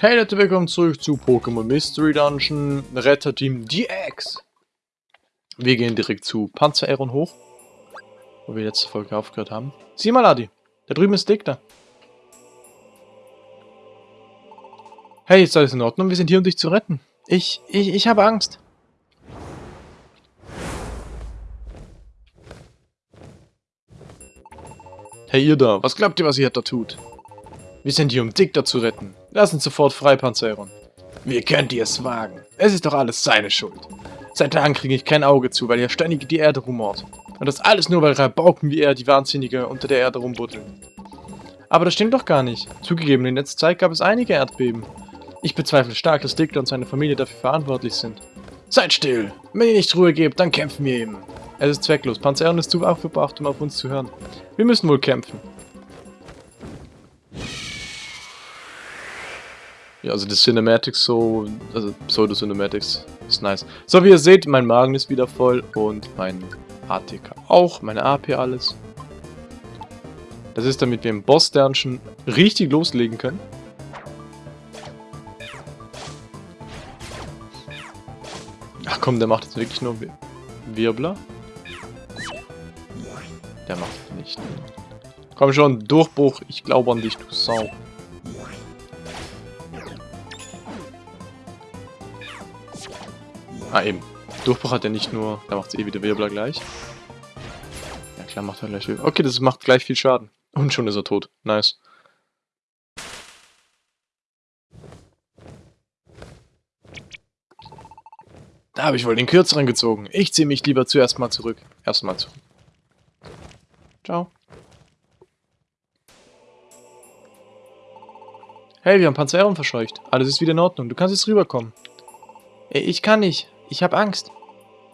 Hey Leute, willkommen zurück zu Pokémon Mystery Dungeon Retter Team DX. Wir gehen direkt zu Panzer Aeron hoch, wo wir letzte Folge aufgehört haben. Sieh mal, Adi, da drüben ist Dick da. Hey, ist alles in Ordnung? Wir sind hier, um dich zu retten. Ich, ich, ich habe Angst. Hey ihr da, was glaubt ihr, was ihr da tut? Wir sind hier, um da zu retten. Lass uns sofort frei, Panzeron. Wie könnt ihr es wagen? Es ist doch alles seine Schuld. Seit Tagen kriege ich kein Auge zu, weil er ständig die Erde rumort. Und das alles nur, weil Rabauken wie er, die Wahnsinnige, unter der Erde rumbuddeln. Aber das stimmt doch gar nicht. Zugegeben, in letzter Zeit gab es einige Erdbeben. Ich bezweifle stark, dass Dick und seine Familie dafür verantwortlich sind. Seid still! Wenn ihr nicht Ruhe gebt, dann kämpfen wir eben. Es ist zwecklos. Panzeron ist zu aufgebracht, um auf uns zu hören. Wir müssen wohl kämpfen. Ja, also die Cinematics so, also Pseudo-Cinematics ist nice. So, wie ihr seht, mein Magen ist wieder voll und mein ATK auch, meine AP alles. Das ist damit wir im Boss-Dungeon richtig loslegen können. Ach komm, der macht jetzt wirklich nur Wirbler. Der macht nicht. Komm schon, Durchbruch, ich glaube an dich, du Sau. Ah, eben. Durchbruch hat er nicht nur... Da macht es eh wieder Wirbler gleich. Ja klar, macht er gleich Wirbler. Okay, das macht gleich viel Schaden. Und schon ist er tot. Nice. Da habe ich wohl den kürzeren gezogen. Ich ziehe mich lieber zuerst mal zurück. Erstmal zurück. Ciao. Hey, wir haben Panzeron verscheucht. Alles ist wieder in Ordnung. Du kannst jetzt rüberkommen. Ich kann nicht. Ich habe Angst.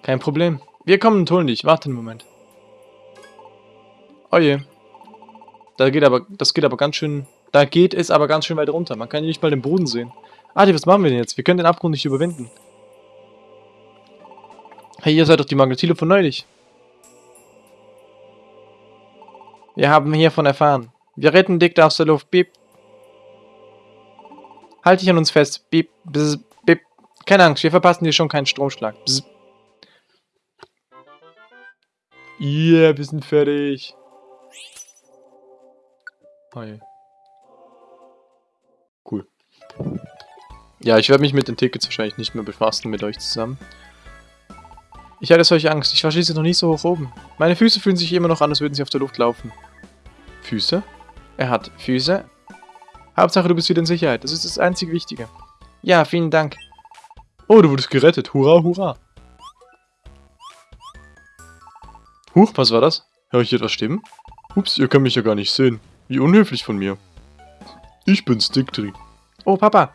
Kein Problem. Wir kommen und holen dich. Warte einen Moment. Oh je. Da geht aber, das geht aber ganz schön... Da geht es aber ganz schön weit runter. Man kann hier nicht mal den Boden sehen. Adi, was machen wir denn jetzt? Wir können den Abgrund nicht überwinden. Hey, ihr seid doch die Magnetile von neulich. Wir haben hiervon erfahren. Wir retten Dick aus der Luft. Beep. Halt dich an uns fest. Beep. Bzz. Keine Angst, wir verpassen dir schon keinen Stromschlag. Bzz. Yeah, wir sind fertig. Hi. Cool. Ja, ich werde mich mit den Tickets wahrscheinlich nicht mehr befassen mit euch zusammen. Ich hatte solche Angst. Ich war schließlich noch nie so hoch oben. Meine Füße fühlen sich immer noch an, als würden sie auf der Luft laufen. Füße? Er hat Füße. Hauptsache, du bist wieder in Sicherheit. Das ist das einzige Wichtige. Ja, vielen Dank. Oh, du wurdest gerettet. Hurra, hurra. Huch, was war das? Hör ich etwas stimmen? Ups, ihr könnt mich ja gar nicht sehen. Wie unhöflich von mir. Ich bin's, Dictri. Oh, Papa.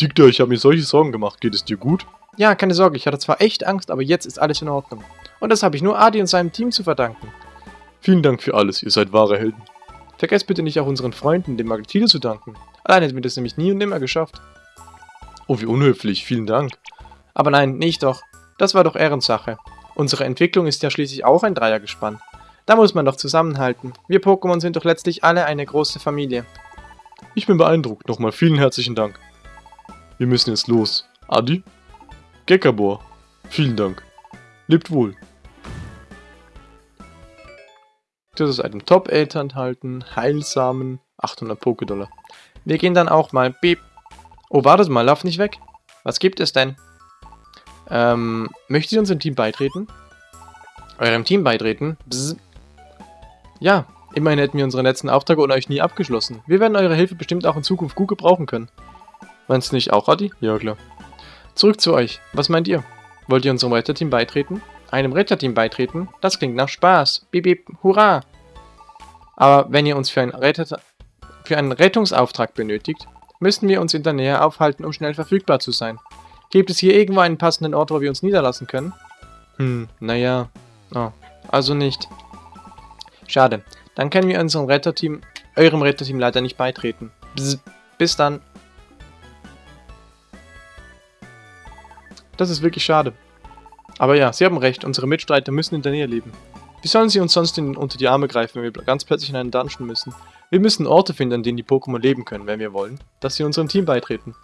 Dicta, ich habe mir solche Sorgen gemacht. Geht es dir gut? Ja, keine Sorge. Ich hatte zwar echt Angst, aber jetzt ist alles in Ordnung. Und das habe ich nur Adi und seinem Team zu verdanken. Vielen Dank für alles. Ihr seid wahre Helden. Vergesst bitte nicht auch unseren Freunden, dem Magnetide, zu danken. Allein hätten wir das nämlich nie und nimmer geschafft. Oh, wie unhöflich. Vielen Dank. Aber nein, nicht doch. Das war doch Ehrensache. Unsere Entwicklung ist ja schließlich auch ein Dreiergespann. Da muss man doch zusammenhalten. Wir Pokémon sind doch letztlich alle eine große Familie. Ich bin beeindruckt. Nochmal vielen herzlichen Dank. Wir müssen jetzt los. Adi? Gekabor. Vielen Dank. Lebt wohl. Das ist einem Top-Eltern enthalten. Heilsamen. 800 Pokédollar. Wir gehen dann auch mal. Beep. Oh, wartet mal, lauf nicht weg. Was gibt es denn? Ähm, möchtet ihr unserem Team beitreten? Eurem Team beitreten? Bzz. Ja, immerhin hätten wir unseren letzten Auftrag ohne euch nie abgeschlossen. Wir werden eure Hilfe bestimmt auch in Zukunft gut gebrauchen können. Meinst du nicht auch, Adi? Ja, klar. Zurück zu euch. Was meint ihr? Wollt ihr unserem Retterteam beitreten? Einem Retterteam beitreten? Das klingt nach Spaß. Bip, bip, hurra! Aber wenn ihr uns für einen, Retter für einen Rettungsauftrag benötigt, müssen wir uns in der Nähe aufhalten, um schnell verfügbar zu sein. Gibt es hier irgendwo einen passenden Ort, wo wir uns niederlassen können? Hm, naja. Oh, also nicht. Schade. Dann können wir unserem Retterteam, eurem Retterteam leider nicht beitreten. Bzz, bis dann. Das ist wirklich schade. Aber ja, Sie haben recht, unsere Mitstreiter müssen in der Nähe leben. Wie sollen sie uns sonst in, unter die Arme greifen, wenn wir ganz plötzlich in einen Dungeon müssen? Wir müssen Orte finden, an denen die Pokémon leben können, wenn wir wollen, dass sie unserem Team beitreten.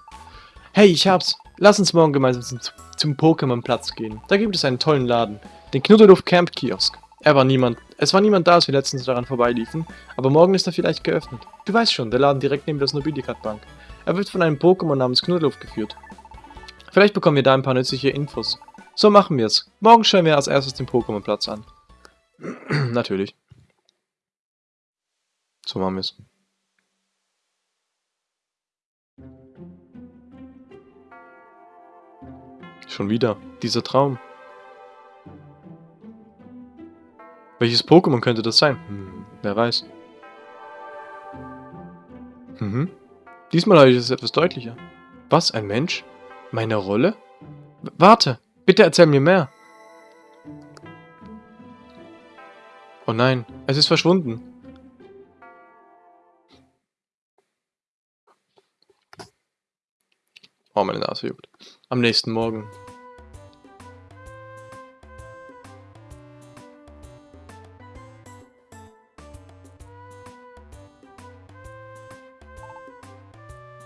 Hey, ich hab's! Lass uns morgen gemeinsam zum, zum Pokémon-Platz gehen. Da gibt es einen tollen Laden. Den Knuddeluft Camp Kiosk. Er war niemand, es war niemand da, als wir letztens daran vorbeiliefen, aber morgen ist er vielleicht geöffnet. Du weißt schon, der Laden direkt neben der Nobilikat Bank. Er wird von einem Pokémon namens Knuddeluft geführt. Vielleicht bekommen wir da ein paar nützliche Infos. So machen wir es. Morgen schauen wir als erstes den Pokémon-Platz an. Natürlich. So machen wir es. Schon wieder. Dieser Traum. Welches Pokémon könnte das sein? Hm, wer weiß. Mhm. Diesmal habe ich es etwas deutlicher. Was, ein Mensch? Meine Rolle? W warte, bitte erzähl mir mehr. Oh nein, es ist verschwunden. Oh, meine Nase juckt. Am nächsten Morgen.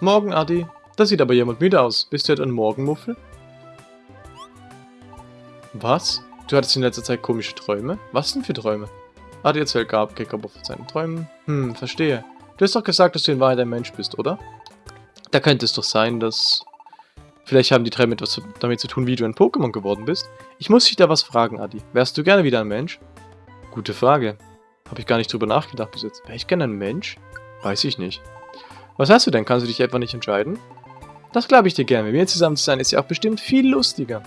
Morgen, Adi. Da sieht aber jemand müde aus. Bist du etwa ein Morgenmuffel? Was? Du hattest in letzter Zeit komische Träume? Was denn für Träume? Adi erzählt Gab Gekabo von seinen Träumen. Hm, verstehe. Du hast doch gesagt, dass du in Wahrheit ein Mensch bist, oder? Da könnte es doch sein, dass... Vielleicht haben die Träume etwas damit zu tun, wie du ein Pokémon geworden bist. Ich muss dich da was fragen, Adi. Wärst du gerne wieder ein Mensch? Gute Frage. Habe ich gar nicht drüber nachgedacht bis jetzt. Wäre ich gerne ein Mensch? Weiß ich nicht. Was hast du denn? Kannst du dich etwa nicht entscheiden? Das glaube ich dir gerne. Mit mir zusammen zu sein ist ja auch bestimmt viel lustiger.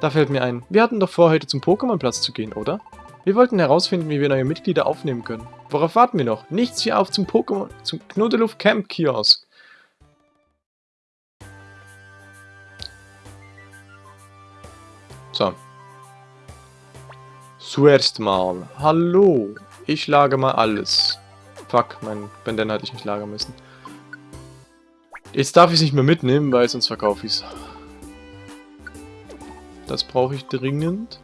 Da fällt mir ein, wir hatten doch vor, heute zum Pokémon-Platz zu gehen, oder? Wir wollten herausfinden, wie wir neue Mitglieder aufnehmen können. Worauf warten wir noch? Nichts wie auf zum Pokémon, zum Knuddeluft Camp Kiosk. So. Zuerst mal. Hallo. Ich lage mal alles. Fuck, mein Bandana hatte ich nicht lagern müssen. Jetzt darf ich es nicht mehr mitnehmen, weil sonst verkaufe ich es. Das brauche ich dringend.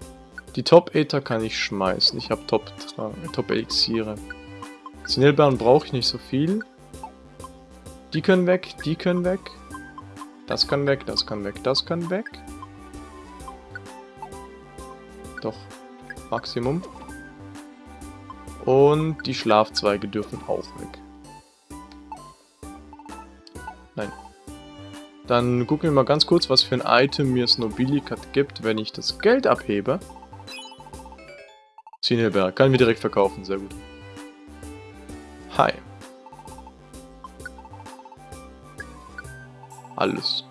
Die Top-Ether kann ich schmeißen. Ich habe Top-Elixiere. Top Sinelbeeren brauche ich nicht so viel. Die können weg, die können weg. Das kann weg, das kann weg, das kann weg. Doch, Maximum. Und die Schlafzweige dürfen auch weg. Nein. Dann gucken wir mal ganz kurz, was für ein Item mir Snobilikat gibt, wenn ich das Geld abhebe. Zienelberg. Kann mir direkt verkaufen. Sehr gut. Hi. Alles.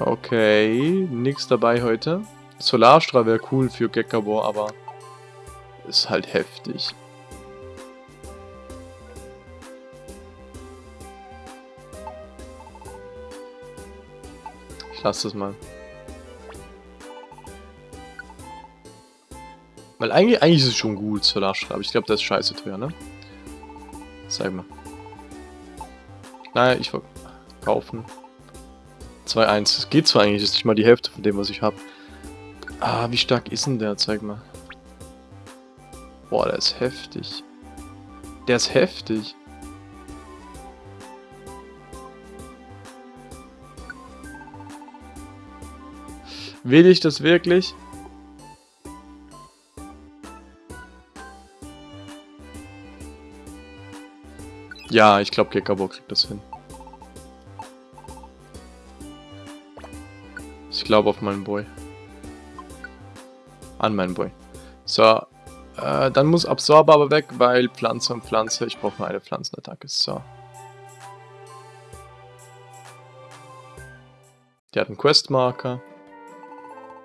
Okay, nichts dabei heute. Solarstrahl wäre cool für Gekabor, aber ist halt heftig. Ich lasse das mal. Weil eigentlich, eigentlich ist es schon gut, Solarstrahl, aber ich glaube, das ist scheiße teuer, ne? Zeig mal. Naja, ich kaufen. 2-1. Das geht zwar eigentlich, das ist nicht mal die Hälfte von dem, was ich habe. Ah, wie stark ist denn der? Zeig mal. Boah, der ist heftig. Der ist heftig. Will ich das wirklich? Ja, ich glaube, Gekabo kriegt das hin. Glaube auf meinen Boy. An meinen Boy. So, äh, dann muss Absorber aber weg, weil Pflanze und Pflanze, ich brauche nur eine Pflanzenattacke. So. Der hat einen Questmarker.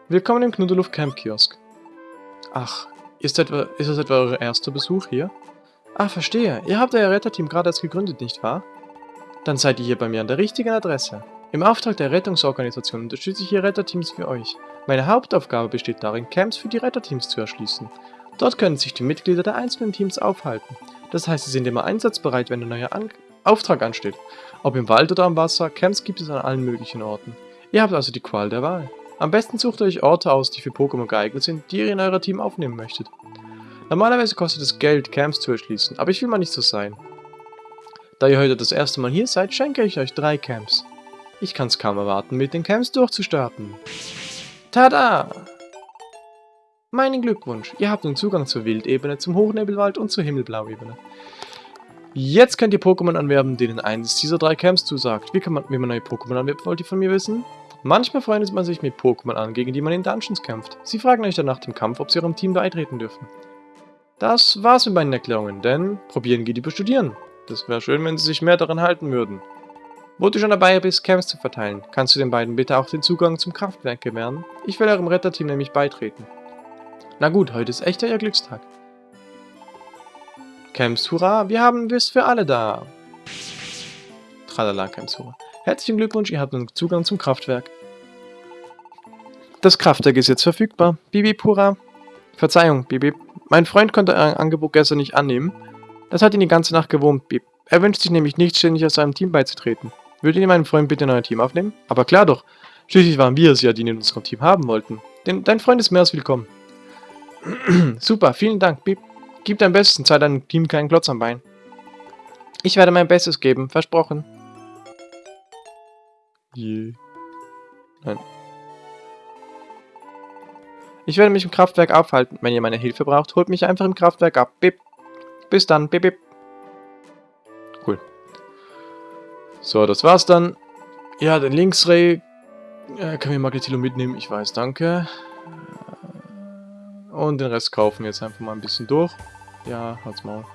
Willkommen im Knuddeluft Camp Kiosk. Ach, ist, etwa, ist das etwa euer erster Besuch hier? Ah, verstehe. Ihr habt euer Retterteam gerade erst gegründet, nicht wahr? Dann seid ihr hier bei mir an der richtigen Adresse. Im Auftrag der Rettungsorganisation unterstütze ich hier Retterteams für euch. Meine Hauptaufgabe besteht darin, Camps für die Retterteams zu erschließen. Dort können sich die Mitglieder der einzelnen Teams aufhalten. Das heißt, sie sind immer einsatzbereit, wenn ein neuer an Auftrag ansteht. Ob im Wald oder am Wasser, Camps gibt es an allen möglichen Orten. Ihr habt also die Qual der Wahl. Am besten sucht euch Orte aus, die für Pokémon geeignet sind, die ihr in euer Team aufnehmen möchtet. Normalerweise kostet es Geld, Camps zu erschließen, aber ich will mal nicht so sein. Da ihr heute das erste Mal hier seid, schenke ich euch drei Camps. Ich kann es kaum erwarten, mit den Camps durchzustarten. Tada! Meinen Glückwunsch, ihr habt nun Zugang zur Wildebene, zum Hochnebelwald und zur Himmelblauebene. Jetzt könnt ihr Pokémon anwerben, denen eines dieser drei Camps zusagt. Wie, kann man, wie man neue Pokémon anwerben, wollt ihr von mir wissen? Manchmal freundet man sich mit Pokémon an, gegen die man in Dungeons kämpft. Sie fragen euch dann nach dem Kampf, ob sie eurem Team beitreten dürfen. Das war's mit meinen Erklärungen, denn probieren geht über studieren. Das wäre schön, wenn sie sich mehr daran halten würden. Wo du schon dabei bist, Camps zu verteilen, kannst du den beiden bitte auch den Zugang zum Kraftwerk gewähren? Ich will eurem Retterteam nämlich beitreten. Na gut, heute ist echt euer Glückstag. Camps, hurra, wir haben Wiss für alle da. Tralala, Camps, hurra. Herzlichen Glückwunsch, ihr habt nun Zugang zum Kraftwerk. Das Kraftwerk ist jetzt verfügbar. Bibi, hurra. Verzeihung, Bibi. Mein Freund konnte euer Angebot gestern nicht annehmen. Das hat ihn die ganze Nacht gewurmt, Bib. Er wünscht sich nämlich nicht ständig aus seinem Team beizutreten. Würdet ihr meinen Freund bitte in euer Team aufnehmen? Aber klar doch. Schließlich waren wir es ja, die ihn in unserem Team haben wollten. Denn dein Freund ist mehr als willkommen. Super, vielen Dank, Bib. Gib dein Bestes und sei deinem Team keinen Klotz am Bein. Ich werde mein Bestes geben, versprochen. Je. Nein. Ich werde mich im Kraftwerk aufhalten. Wenn ihr meine Hilfe braucht, holt mich einfach im Kraftwerk ab. Bip. Bis dann. Bip, bip. So, das war's dann. Ja, den Linksray äh, können wir Magnetilo mitnehmen. Ich weiß, danke. Und den Rest kaufen wir jetzt einfach mal ein bisschen durch. Ja, halt's Maul.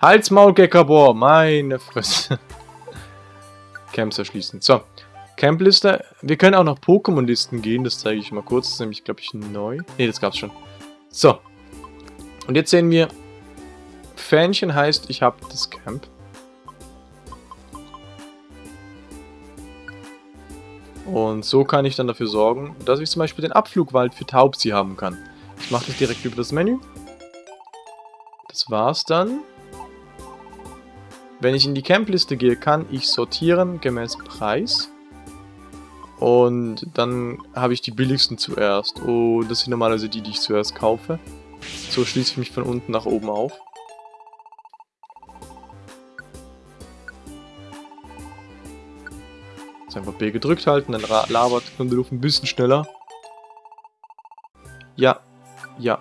Halt's Maul, Gekabor! Meine Fresse. Camps erschließen. So. Campliste. Wir können auch noch Pokémon-Listen gehen. Das zeige ich mal kurz. Das ist nämlich, glaube ich, neu. Ne, das gab's schon. So. Und jetzt sehen wir, Fähnchen heißt, ich habe das Camp. Und so kann ich dann dafür sorgen, dass ich zum Beispiel den Abflugwald für Taubsi haben kann. Ich mache das direkt über das Menü. Das war's dann. Wenn ich in die Campliste gehe, kann ich sortieren gemäß Preis. Und dann habe ich die billigsten zuerst. Und das sind normalerweise die, die ich zuerst kaufe. So schließe ich mich von unten nach oben auf. Jetzt einfach B gedrückt halten, dann labert Knuddeluf ein bisschen schneller. Ja, ja,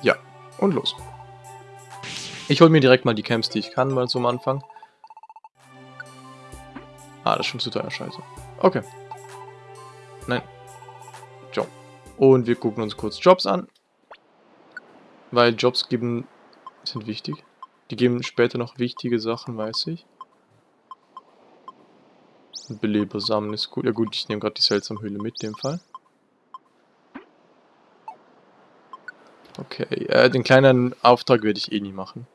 ja und los. Ich hole mir direkt mal die Camps, die ich kann, mal zum Anfang. Ah, das ist schon zu teuer, scheiße. Okay. Nein. Job. Und wir gucken uns kurz Jobs an. Weil Jobs geben, sind wichtig. Die geben später noch wichtige Sachen, weiß ich. Beleber sammeln ist gut. Ja gut, ich nehme gerade die Seltsamhöhle mit, in dem Fall. Okay, äh, den kleinen Auftrag werde ich eh nie machen.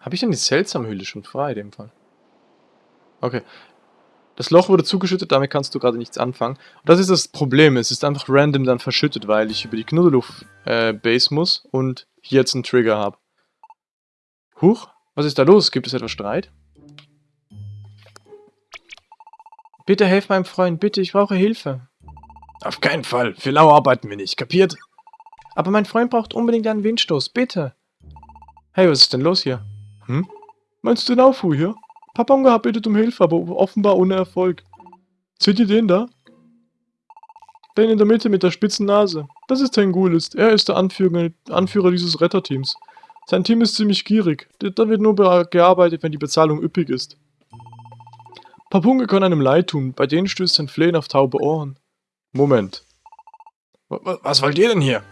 Habe ich denn die Seltsamhöhle schon frei, in dem Fall? Okay, das Loch wurde zugeschüttet, damit kannst du gerade nichts anfangen. Und das ist das Problem, es ist einfach random dann verschüttet, weil ich über die Knuddeluf-Base äh, muss und hier jetzt einen Trigger habe. Huch, was ist da los? Gibt es etwas Streit? Bitte helf meinem Freund, bitte, ich brauche Hilfe. Auf keinen Fall, für lau arbeiten wir nicht, kapiert? Aber mein Freund braucht unbedingt einen Windstoß, bitte. Hey, was ist denn los hier? Hm? Meinst du den Aufruhr hier? Paponga bittet um Hilfe, aber offenbar ohne Erfolg. Seht ihr den da? Den in der Mitte mit der spitzen Nase. Das ist Tengulist. Er ist der Anführer, Anführer dieses Retterteams. Sein Team ist ziemlich gierig. Da wird nur gearbeitet, wenn die Bezahlung üppig ist. Papunga kann einem leid tun. Bei denen stößt sein Flehen auf taube Ohren. Moment. Was wollt ihr denn hier?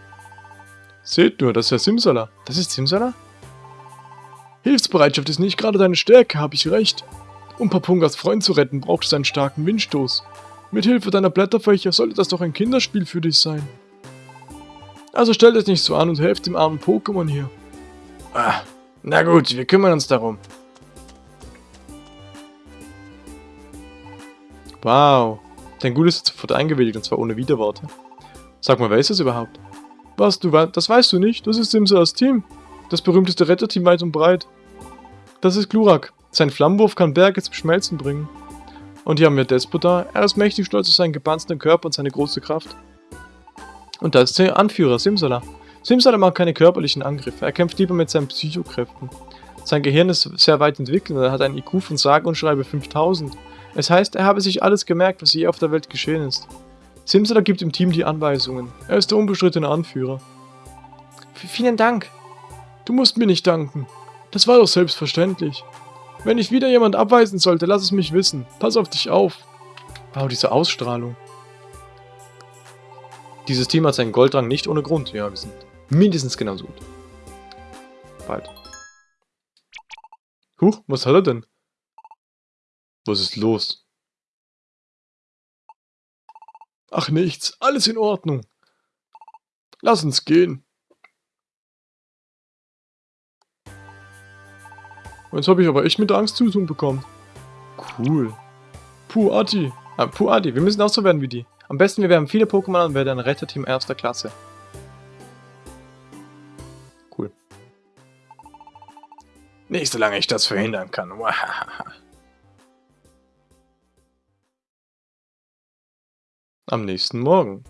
Seht nur, das ist ja Simsala. Das ist Simsala? Hilfsbereitschaft ist nicht gerade deine Stärke, habe ich recht. Um Papungas Freund zu retten, braucht es einen starken Windstoß. Mit Hilfe deiner Blätterfächer sollte das doch ein Kinderspiel für dich sein. Also stellt es nicht so an und helft dem armen Pokémon hier. Ah, na gut, wir kümmern uns darum. Wow, dein Gut ist sofort eingewilligt und zwar ohne Widerworte. Sag mal, wer ist das überhaupt? Was, du das weißt du nicht? Das ist Simsas Team. Das berühmteste Retterteam weit und breit. Das ist Glurak. Sein Flammenwurf kann Berge zum Schmelzen bringen. Und hier haben wir Despota. Er ist mächtig stolz auf seinen gepanzerten Körper und seine große Kraft. Und da ist der Anführer, Simsala. Simsala macht keine körperlichen Angriffe, er kämpft lieber mit seinen Psychokräften. Sein Gehirn ist sehr weit entwickelt und er hat einen IQ von sage und schreibe 5000. Es heißt, er habe sich alles gemerkt, was je auf der Welt geschehen ist. Simsala gibt dem Team die Anweisungen. Er ist der unbestrittene Anführer. V vielen Dank. Du musst mir nicht danken. Das war doch selbstverständlich. Wenn ich wieder jemand abweisen sollte, lass es mich wissen. Pass auf dich auf. Wow, diese Ausstrahlung. Dieses Team hat seinen Goldrang nicht ohne Grund. Ja, wir sind mindestens genauso gut. Bald. Huch, was hat er denn? Was ist los? Ach nichts, alles in Ordnung. Lass uns gehen. Jetzt habe ich aber echt mit Angst zu tun bekommen. Cool. Puh, Adi. Ah, puh, Adi, wir müssen auch so werden wie die. Am besten wir werden viele Pokémon und werden ein Retterteam erster Klasse. Nicht solange ich das verhindern kann. Am nächsten Morgen.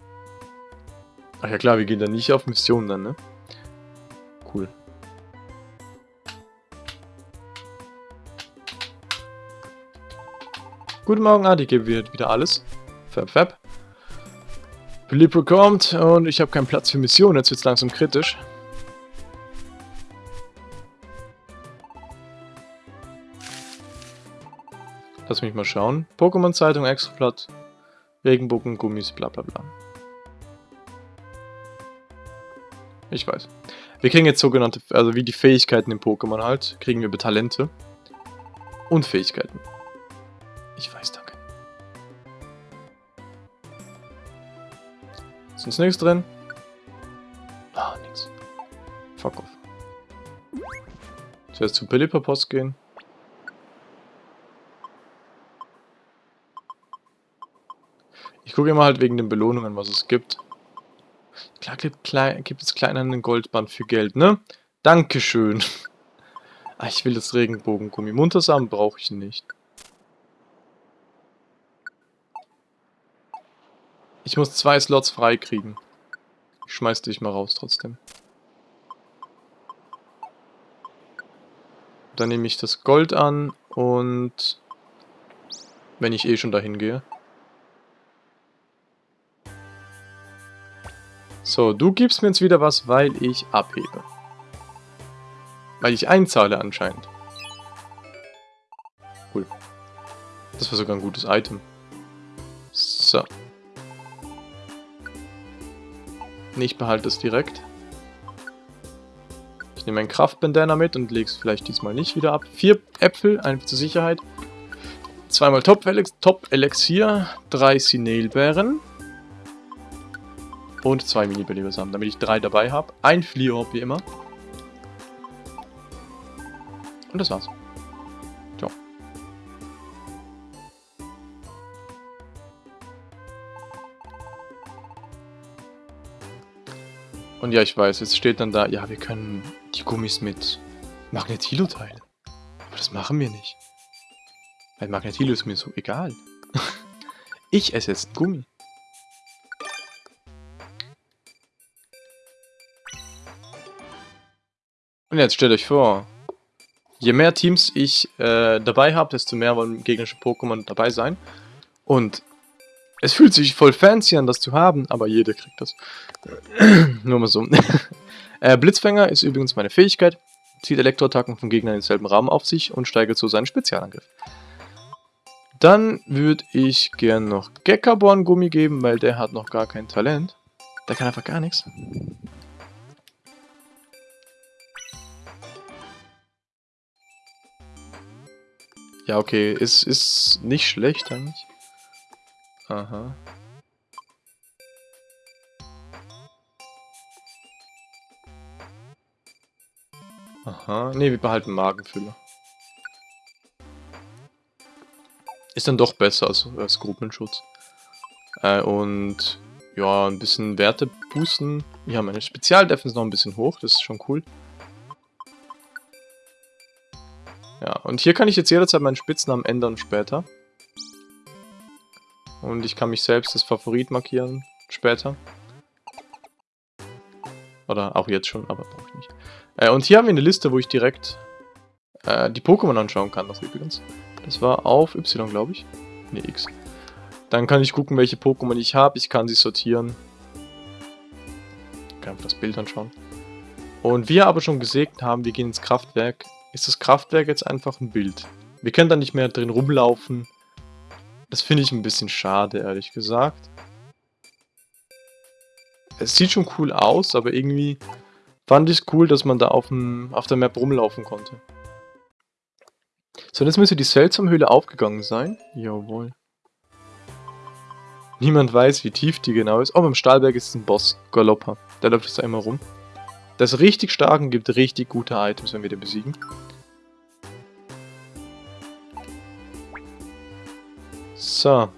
Ach ja klar, wir gehen dann nicht auf Mission dann, ne? Cool. Guten Morgen, Adi, gebe wieder alles. Fab, fab. Philippe kommt und ich habe keinen Platz für Missionen. Jetzt wird es langsam kritisch. Lass mich mal schauen. Pokémon-Zeitung, Extrablatt, Regenbogen, Gummis, bla bla bla. Ich weiß. Wir kriegen jetzt sogenannte, also wie die Fähigkeiten im Pokémon halt, kriegen wir Talente und Fähigkeiten. Ich weiß, danke. Ist uns nichts drin? Ah, nichts. Fuck off. Zuerst zu Pilliper Post gehen. Ich gucke immer halt wegen den Belohnungen, was es gibt. Klar gibt, klein, gibt es klein einen Goldband für Geld, ne? Dankeschön. ah, ich will das Regenbogengummi. Muntersamen brauche ich nicht. Ich muss zwei Slots freikriegen. Ich schmeiß dich mal raus trotzdem. Dann nehme ich das Gold an und... Wenn ich eh schon dahin gehe. So, du gibst mir jetzt wieder was, weil ich abhebe. Weil ich einzahle anscheinend. Cool. Das war sogar ein gutes Item. So. Ich behalte es direkt. Ich nehme ein Kraftbandana mit und lege es vielleicht diesmal nicht wieder ab. Vier Äpfel, einfach zur Sicherheit. Zweimal Top-Elixier, drei Sinelbeeren. Und zwei Mini-Belebersamen, damit ich drei dabei habe. Ein Fliehorb wie immer. Und das war's. Und ja, ich weiß, es steht dann da, ja, wir können die Gummis mit Magnetilo teilen. Aber das machen wir nicht. Weil Magnetilo ist mir so egal. ich esse jetzt Gummi. Und jetzt stellt euch vor, je mehr Teams ich äh, dabei habe, desto mehr wollen gegnerische Pokémon dabei sein. Und es fühlt sich voll fancy an, das zu haben, aber jeder kriegt das. Nur mal so. äh, Blitzfänger ist übrigens meine Fähigkeit. Zieht Elektroattacken vom Gegner in denselben Rahmen auf sich und steigert so seinen Spezialangriff. Dann würde ich gern noch Geckaborn Gummi geben, weil der hat noch gar kein Talent. Der kann einfach gar nichts. Ja, okay, ist, ist nicht schlecht eigentlich. Aha. Aha. Ne, wir behalten Magenfüller. Ist dann doch besser als, als Gruppenschutz. Äh, und ja, ein bisschen Werte boosten. Haben meine Spezialdefense noch ein bisschen hoch, das ist schon cool. Ja, und hier kann ich jetzt jederzeit meinen Spitznamen ändern später. Und ich kann mich selbst als Favorit markieren später. Oder auch jetzt schon, aber brauche ich nicht. Äh, und hier haben wir eine Liste, wo ich direkt äh, die Pokémon anschauen kann, das übrigens. Das war auf Y, glaube ich. Ne, X. Dann kann ich gucken, welche Pokémon ich habe. Ich kann sie sortieren. Ich kann einfach das Bild anschauen. Und wie wir aber schon gesegnet haben, wir gehen ins Kraftwerk, ist das Kraftwerk jetzt einfach ein Bild. Wir können da nicht mehr drin rumlaufen. Das finde ich ein bisschen schade, ehrlich gesagt. Es sieht schon cool aus, aber irgendwie fand ich es cool, dass man da auf, dem, auf der Map rumlaufen konnte. So, jetzt müsste die Seltsam-Höhle aufgegangen sein. Jawohl. Niemand weiß, wie tief die genau ist. Oh, beim Stahlberg ist ein Boss. Galoppa. Der läuft jetzt immer rum. Ist richtig stark und gibt richtig gute Items, wenn wir den besiegen. So.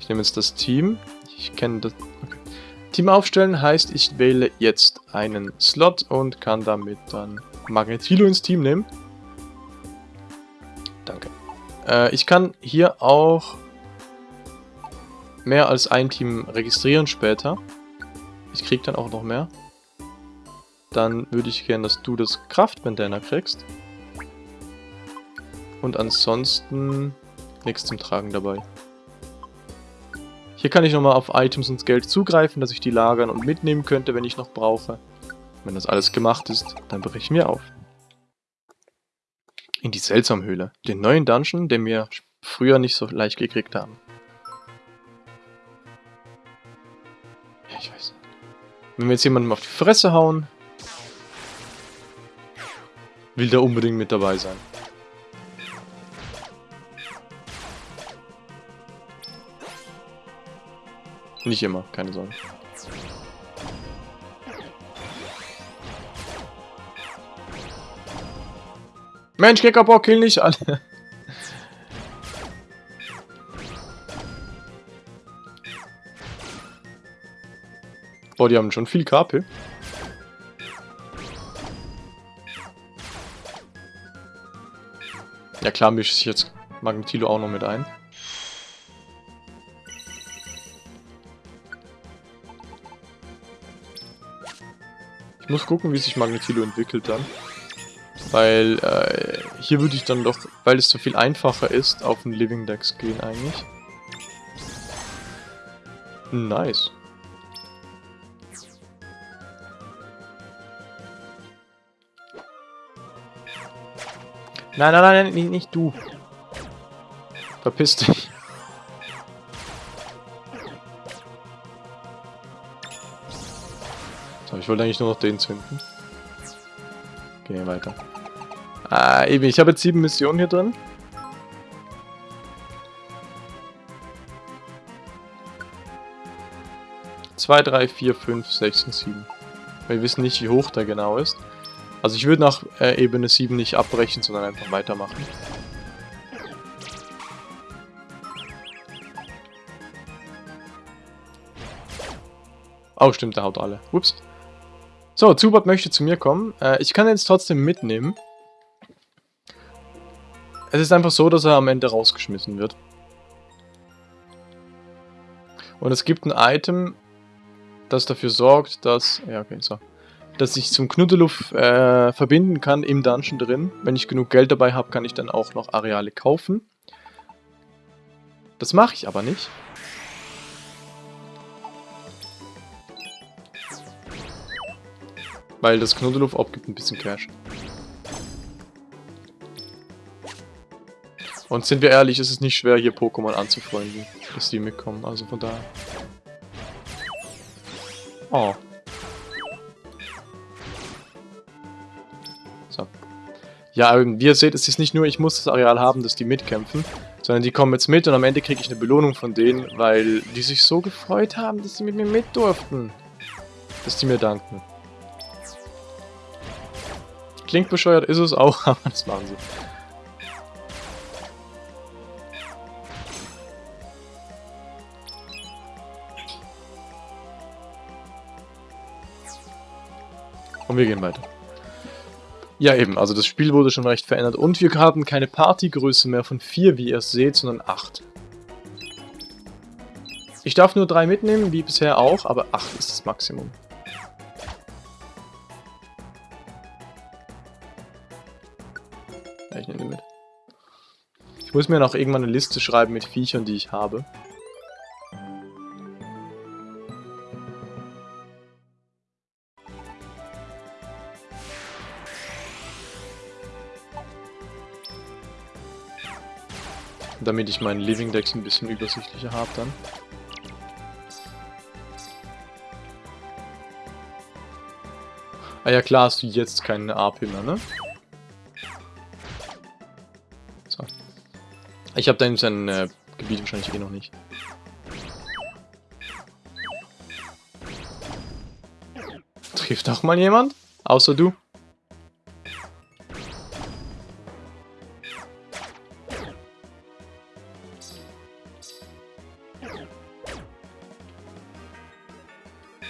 Ich nehme jetzt das Team. Ich kenne das... Okay. Team aufstellen heißt, ich wähle jetzt einen Slot und kann damit dann Magnetilo ins Team nehmen. Danke. Äh, ich kann hier auch mehr als ein Team registrieren später. Ich krieg dann auch noch mehr. Dann würde ich gerne, dass du das Kraftbandana kriegst. Und ansonsten nichts zum Tragen dabei. Hier kann ich nochmal auf Items und Geld zugreifen, dass ich die lagern und mitnehmen könnte, wenn ich noch brauche. Wenn das alles gemacht ist, dann breche ich mir auf. In die Seltsamhöhle. Den neuen Dungeon, den wir früher nicht so leicht gekriegt haben. Wenn wir jetzt jemandem auf die Fresse hauen, will der unbedingt mit dabei sein. Nicht immer, keine Sorge. Mensch, Kickerbock, kill nicht alle. Boah, die haben schon viel KP. Ja klar, mische ich jetzt Magnetilo auch noch mit ein. Ich muss gucken, wie sich Magnetilo entwickelt dann. Weil äh, hier würde ich dann doch, weil es so viel einfacher ist, auf den Living Dex gehen eigentlich. Nice. Nein, nein, nein, nicht, nicht du. Verpiss dich. So, ich wollte eigentlich nur noch den zünden. Gehen weiter. Ah, eben, ich habe jetzt sieben Missionen hier drin. Zwei, drei, vier, fünf, sechs und sieben. Wir wissen nicht, wie hoch der genau ist. Also ich würde nach äh, Ebene 7 nicht abbrechen, sondern einfach weitermachen. Oh, stimmt, der haut alle. Ups. So, Zubat möchte zu mir kommen. Äh, ich kann ihn jetzt trotzdem mitnehmen. Es ist einfach so, dass er am Ende rausgeschmissen wird. Und es gibt ein Item, das dafür sorgt, dass... Ja, okay, so. Dass ich zum Knuddeluff äh, verbinden kann im Dungeon drin. Wenn ich genug Geld dabei habe, kann ich dann auch noch Areale kaufen. Das mache ich aber nicht. Weil das Knuddeluff abgibt ein bisschen Cash. Und sind wir ehrlich, ist es nicht schwer, hier Pokémon anzufreunden, dass die mitkommen. Also von daher. Oh. Ja, wie ihr seht, es ist nicht nur, ich muss das Areal haben, dass die mitkämpfen, sondern die kommen jetzt mit und am Ende kriege ich eine Belohnung von denen, weil die sich so gefreut haben, dass sie mit mir mit durften. Dass die mir danken. Klingt bescheuert, ist es auch, aber das machen sie. Und wir gehen weiter. Ja eben, also das Spiel wurde schon recht verändert. Und wir haben keine Partygröße mehr von 4, wie ihr es seht, sondern 8. Ich darf nur 3 mitnehmen, wie bisher auch, aber 8 ist das Maximum. Ja, ich nehme die mit. Ich muss mir noch irgendwann eine Liste schreiben mit Viechern, die ich habe. Damit ich meinen Living Decks ein bisschen übersichtlicher habe dann. Ah ja, klar hast du jetzt keine AP mehr, ne? So. Ich habe da in sein äh, Gebiet wahrscheinlich eh noch nicht. Trifft auch mal jemand? Außer du?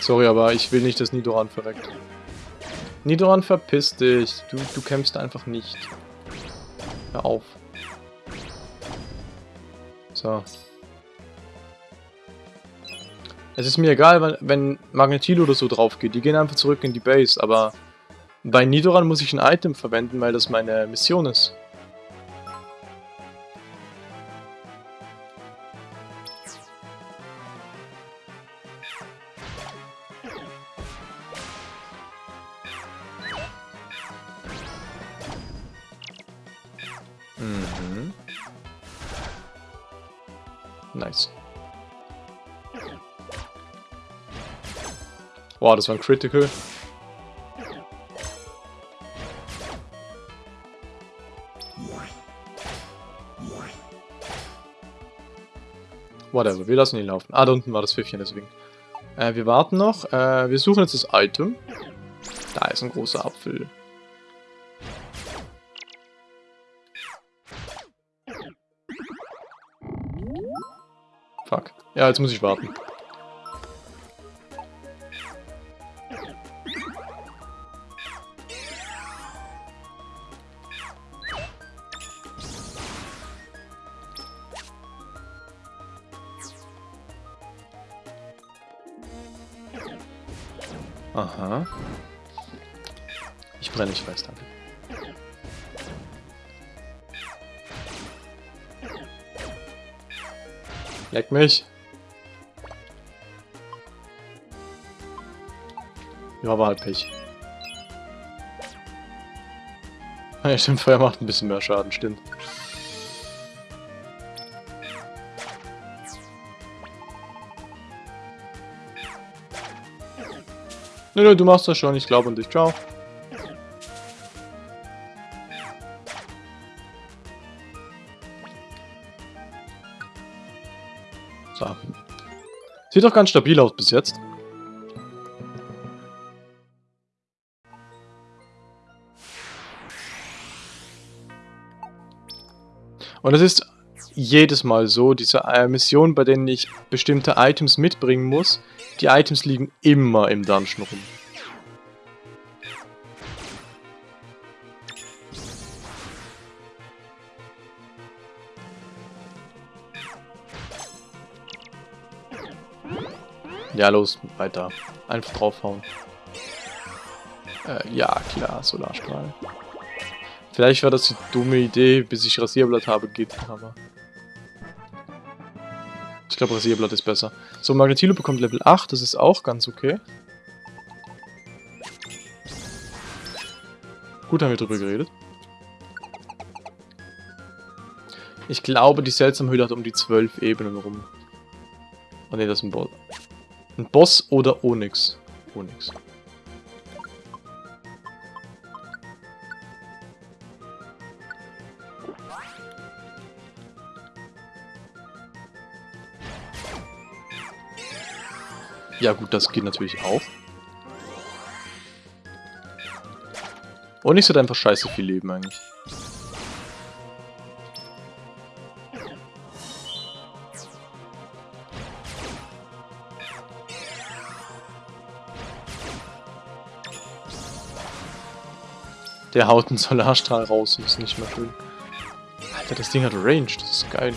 Sorry, aber ich will nicht, dass Nidoran verreckt. Nidoran, verpiss dich. Du, du kämpfst einfach nicht. Hör auf. So. Es ist mir egal, wenn, wenn Magnetilo oder so drauf geht. Die gehen einfach zurück in die Base, aber bei Nidoran muss ich ein Item verwenden, weil das meine Mission ist. Mhm. Nice. Wow, das war ein Critical. Whatever, wir lassen ihn laufen. Ah, da unten war das Pfiffchen, deswegen. Äh, wir warten noch. Äh, wir suchen jetzt das Item. Da ist ein großer Apfel. Ja, jetzt muss ich warten. Aha. Ich brenne nicht fest, danke. Leck mich. Ja, war halt Pech. Ja, stimmt, Feuer macht ein bisschen mehr Schaden, stimmt. Nö, nö, du machst das schon, ich glaube an dich. Ciao. So. Sieht doch ganz stabil aus bis jetzt. Und es ist jedes Mal so, diese äh, Missionen, bei denen ich bestimmte Items mitbringen muss, die Items liegen immer im Dungeon rum. Ja, los, weiter. Einfach draufhauen. Äh, ja, klar, Solarstrahl. Vielleicht war das die dumme Idee, bis ich Rasierblatt habe, geht aber. Ich glaube, Rasierblatt ist besser. So, Magnetilo bekommt Level 8, das ist auch ganz okay. Gut haben wir drüber geredet. Ich glaube, die seltsame Höhle hat um die 12 Ebenen rum. Oh ne, das ist ein Boss. Ein Boss oder Onyx? Onyx. Ja gut, das geht natürlich auch. Onyx hat einfach scheiße viel Leben eigentlich. Der haut einen Solarstrahl raus und ist nicht mehr schön. Alter, das Ding hat Range, das ist geil.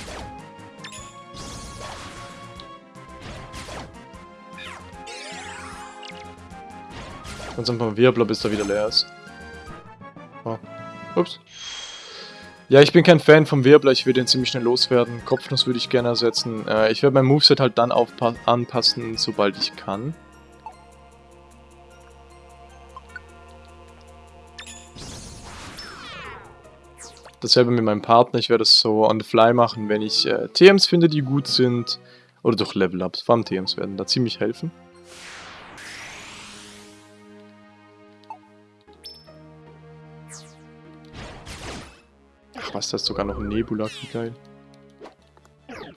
Ganz einfach Wirbler, bis er wieder leer ist. Oh. Ups. Ja, ich bin kein Fan vom Wirbler, ich würde ihn ziemlich schnell loswerden. Kopfnuss würde ich gerne ersetzen. Äh, ich werde mein Moveset halt dann anpassen, sobald ich kann. Dasselbe mit meinem Partner, ich werde es so on the fly machen, wenn ich äh, TMs finde, die gut sind. Oder durch Level-Ups, vor allem TMs werden da ziemlich helfen. Was, da ist sogar noch ein Nebula, wie geil.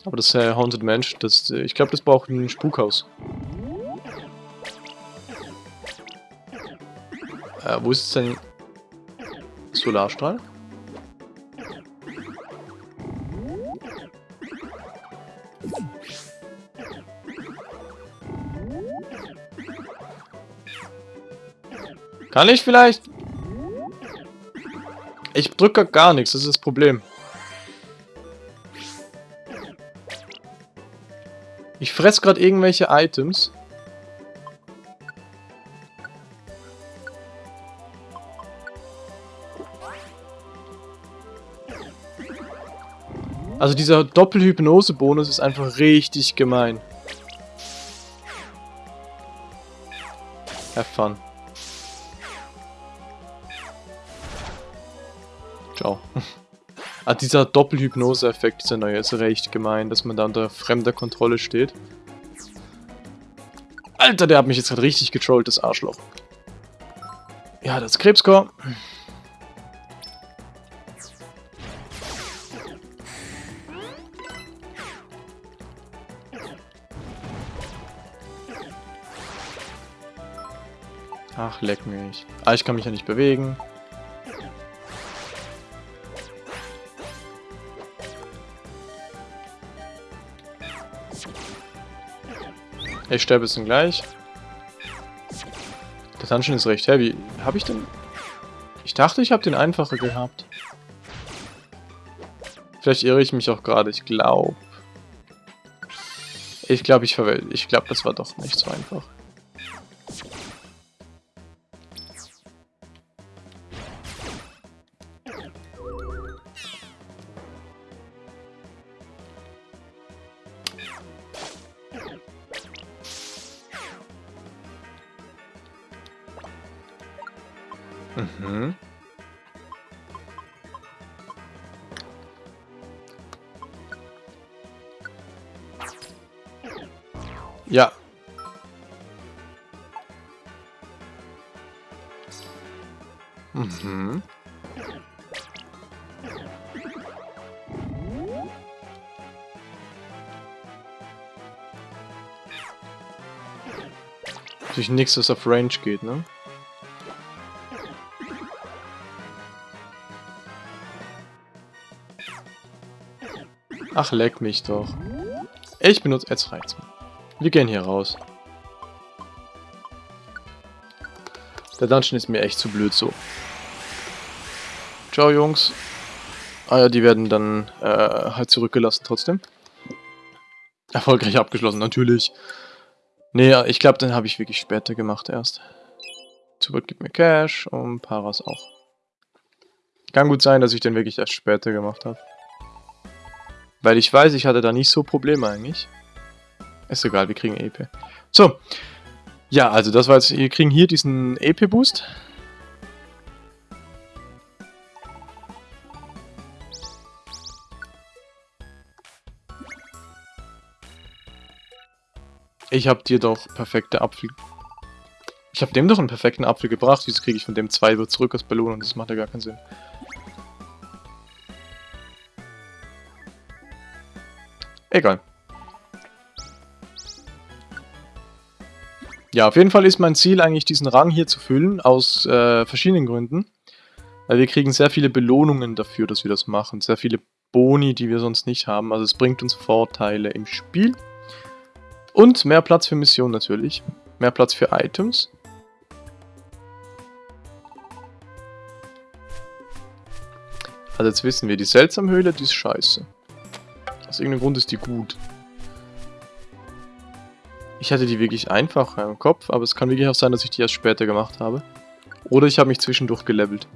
Aber das äh, Haunted Mensch, das, ich glaube, das braucht ein Spukhaus. Äh, wo ist denn Solarstrahl? Kann ich vielleicht? Ich drücke gar nichts, das ist das Problem. Ich fress gerade irgendwelche Items. Also dieser Doppelhypnose-Bonus ist einfach richtig gemein. Have fun. Ciao. ah, dieser Doppelhypnose-Effekt, dieser neue, ist recht gemein, dass man da unter fremder Kontrolle steht. Alter, der hat mich jetzt gerade richtig getrollt, das Arschloch. Ja, das Krebscore. Ach, leck mich. Ah, ich kann mich ja nicht bewegen. Ich sterbe jetzt gleich. Der Dungeon ist recht heavy. Habe ich denn... Ich dachte, ich habe den einfacher gehabt. Vielleicht irre ich mich auch gerade. Ich glaube... Ich glaube, ich verwähle. Ich glaube, das war doch nicht so einfach. Natürlich nichts, was auf Range geht, ne? Ach, leck mich doch. Ich benutze jetzt Reizmann. Wir gehen hier raus. Der Dungeon ist mir echt zu blöd so. Ciao, Jungs. Ah ja, die werden dann äh, halt zurückgelassen trotzdem. Erfolgreich abgeschlossen, natürlich. Nee, ich glaube, den habe ich wirklich später gemacht erst. Zurück gibt mir Cash und Paras auch. Kann gut sein, dass ich den wirklich erst später gemacht habe. Weil ich weiß, ich hatte da nicht so Probleme eigentlich. Ist egal, wir kriegen EP. So. Ja, also das war jetzt, wir kriegen hier diesen EP-Boost. Ich habe dir doch perfekte Apfel... Ich habe dem doch einen perfekten Apfel gebracht. Wieso kriege ich von dem zwei zurück als Belohnung? Das macht ja gar keinen Sinn. Egal. Ja, auf jeden Fall ist mein Ziel eigentlich, diesen Rang hier zu füllen, aus äh, verschiedenen Gründen. Weil wir kriegen sehr viele Belohnungen dafür, dass wir das machen. Sehr viele Boni, die wir sonst nicht haben. Also es bringt uns Vorteile im Spiel. Und mehr Platz für Missionen natürlich. Mehr Platz für Items. Also jetzt wissen wir, die Seltsamhöhle, die ist scheiße. Aus irgendeinem Grund ist die gut. Ich hatte die wirklich einfach im Kopf, aber es kann wirklich auch sein, dass ich die erst später gemacht habe. Oder ich habe mich zwischendurch gelevelt.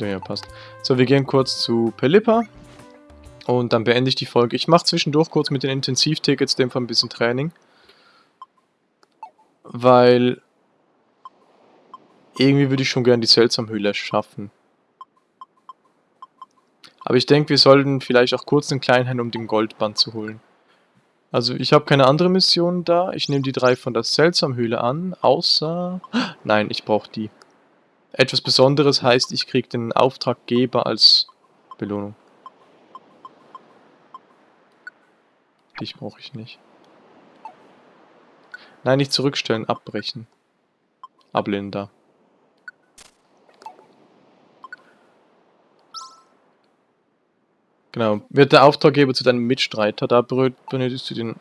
Ja, ja, passt. So, wir gehen kurz zu Pelippa. Und dann beende ich die Folge. Ich mache zwischendurch kurz mit den Intensivtickets, dem ein bisschen Training. Weil... Irgendwie würde ich schon gerne die Seltsamhöhle schaffen. Aber ich denke, wir sollten vielleicht auch kurz den Kleinhand, um den Goldband zu holen. Also ich habe keine andere Mission da. Ich nehme die drei von der Seltsamhöhle an, außer... Nein, ich brauche die. Etwas Besonderes heißt, ich kriege den Auftraggeber als Belohnung. Dich brauche ich nicht. Nein, nicht zurückstellen, abbrechen. Ablehnen da. Genau. Wird der Auftraggeber zu deinem Mitstreiter, da benötigst du den...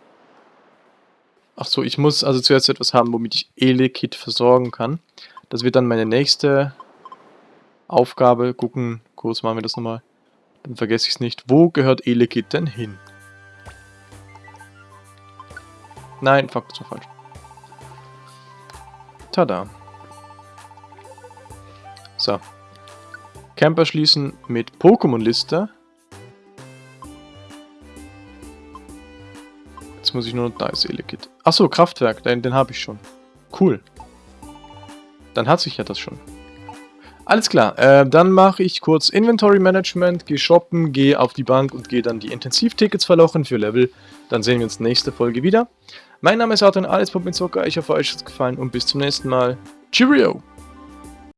Ach so, ich muss also zuerst etwas haben, womit ich Elekit versorgen kann. Das wird dann meine nächste Aufgabe. Gucken, kurz machen wir das nochmal. Dann vergesse ich es nicht. Wo gehört Elekit denn hin? Nein, fuck, das war falsch. Tada. So. Camper schließen mit Pokémon-Liste. Jetzt muss ich nur noch... Da ist Elekit. Achso, Kraftwerk, den, den habe ich schon. Cool. Dann hat sich ja das schon. Alles klar, äh, dann mache ich kurz Inventory Management, gehe shoppen, gehe auf die Bank und gehe dann die Intensivtickets verlochen für Level. Dann sehen wir uns nächste Folge wieder. Mein Name ist Arthur, alles Pop mit Zucker, ich hoffe euch hat es gefallen und bis zum nächsten Mal. Cheerio!